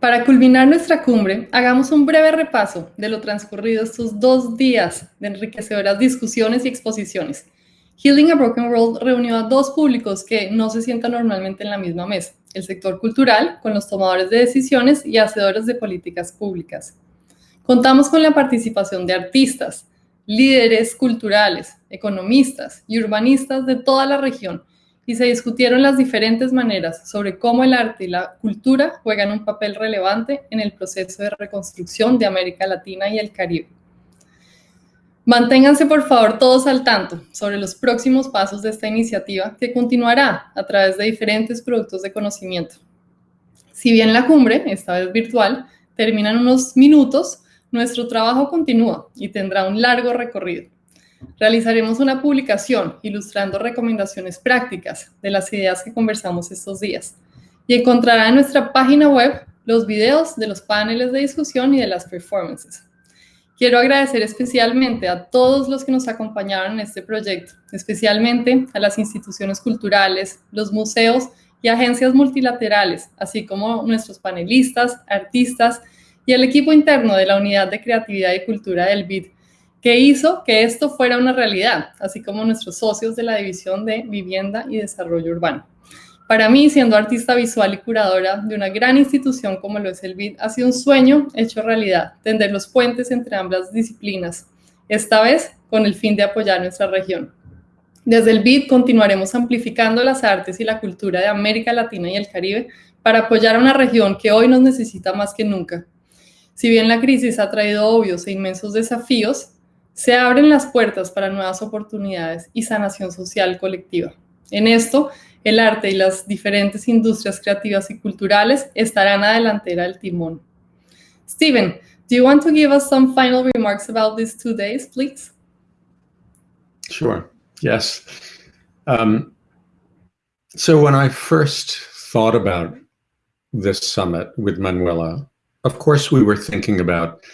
Para culminar nuestra cumbre, hagamos un breve repaso de lo transcurrido estos dos días de enriquecedoras discusiones y exposiciones. Healing a Broken World reunió a dos públicos que no se sientan normalmente en la misma mesa, el sector cultural, con los tomadores de decisiones y hacedores de políticas públicas. Contamos con la participación de artistas, líderes culturales, economistas y urbanistas de toda la región y se discutieron las diferentes maneras sobre cómo el arte y la cultura juegan un papel relevante en el proceso de reconstrucción de América Latina y el Caribe. Manténganse por favor todos al tanto sobre los próximos pasos de esta iniciativa que continuará a través de diferentes productos de conocimiento. Si bien la cumbre, esta vez virtual, termina en unos minutos, nuestro trabajo continúa y tendrá un largo recorrido. Realizaremos una publicación ilustrando recomendaciones prácticas de las ideas que conversamos estos días y encontrará en nuestra página web los videos de los paneles de discusión y de las performances. Quiero agradecer especialmente a todos los que nos acompañaron en este proyecto, especialmente a las instituciones culturales, los museos y agencias multilaterales, así como nuestros panelistas, artistas y el equipo interno de la Unidad de Creatividad y Cultura del BID, que hizo que esto fuera una realidad, así como nuestros socios de la División de Vivienda y Desarrollo Urbano. Para mí, siendo artista visual y curadora de una gran institución como lo es el BID, ha sido un sueño hecho realidad, tender los puentes entre ambas disciplinas, esta vez con el fin de apoyar nuestra región. Desde el BID continuaremos amplificando las artes y la cultura de América Latina y el Caribe para apoyar a una región que hoy nos necesita más que nunca. Si bien la crisis ha traído obvios e inmensos desafíos, se abren las puertas para nuevas oportunidades y sanación social colectiva. En esto, el arte y las diferentes industrias creativas y culturales estarán a delantera del timón. Steven, do you want to give us some final remarks about these two days, please? Sure, yes. Um, so when I first thought about this summit with Manuela, of course we were thinking about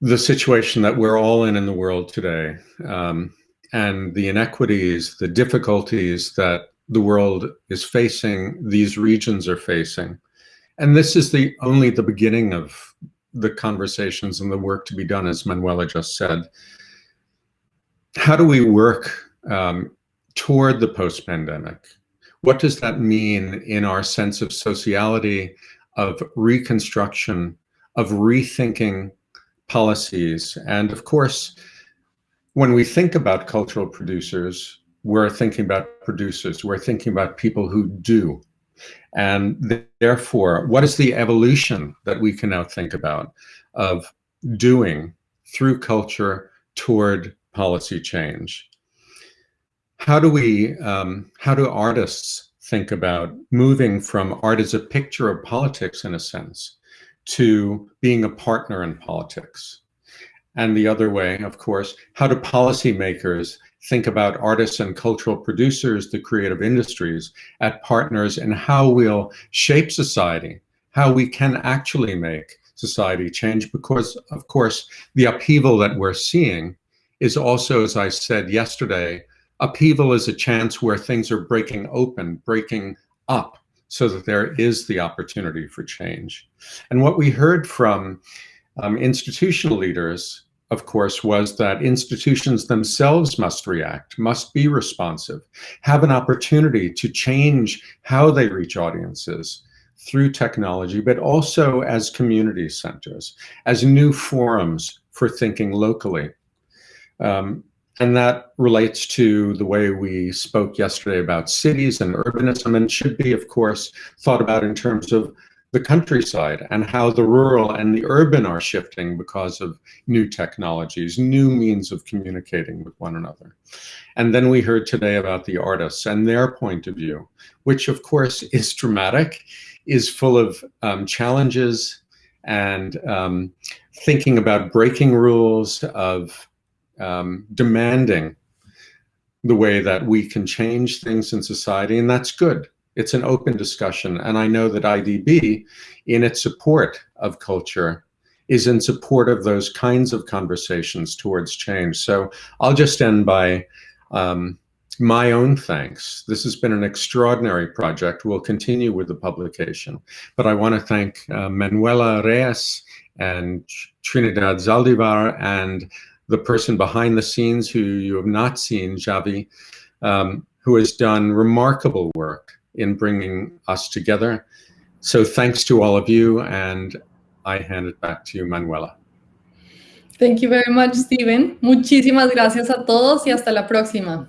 the situation that we're all in in the world today um, and the inequities, the difficulties that the world is facing, these regions are facing. And this is the only the beginning of the conversations and the work to be done, as Manuela just said. How do we work um, toward the post-pandemic? What does that mean in our sense of sociality, of reconstruction, of rethinking policies. And of course, when we think about cultural producers, we're thinking about producers, we're thinking about people who do. And therefore, what is the evolution that we can now think about of doing through culture toward policy change? How do we, um, how do artists think about moving from art as a picture of politics in a sense to being a partner in politics. And the other way, of course, how do policymakers think about artists and cultural producers, the creative industries, at partners and how we'll shape society, how we can actually make society change because, of course, the upheaval that we're seeing is also, as I said yesterday, upheaval is a chance where things are breaking open, breaking up, so that there is the opportunity for change. And what we heard from um, institutional leaders, of course, was that institutions themselves must react, must be responsive, have an opportunity to change how they reach audiences through technology, but also as community centers, as new forums for thinking locally. Um, and that relates to the way we spoke yesterday about cities and urbanism and should be, of course, thought about in terms of the countryside and how the rural and the urban are shifting because of new technologies, new means of communicating with one another. And then we heard today about the artists and their point of view, which of course is dramatic, is full of um, challenges and um, thinking about breaking rules of um, demanding the way that we can change things in society, and that's good. It's an open discussion, and I know that IDB, in its support of culture, is in support of those kinds of conversations towards change. So I'll just end by um, my own thanks. This has been an extraordinary project. We'll continue with the publication. But I want to thank uh, Manuela Reyes and Trinidad Zaldivar and the person behind the scenes who you have not seen, Javi, um, who has done remarkable work in bringing us together. So thanks to all of you, and I hand it back to you, Manuela. Thank you very much, Steven. Muchísimas gracias a todos y hasta la próxima.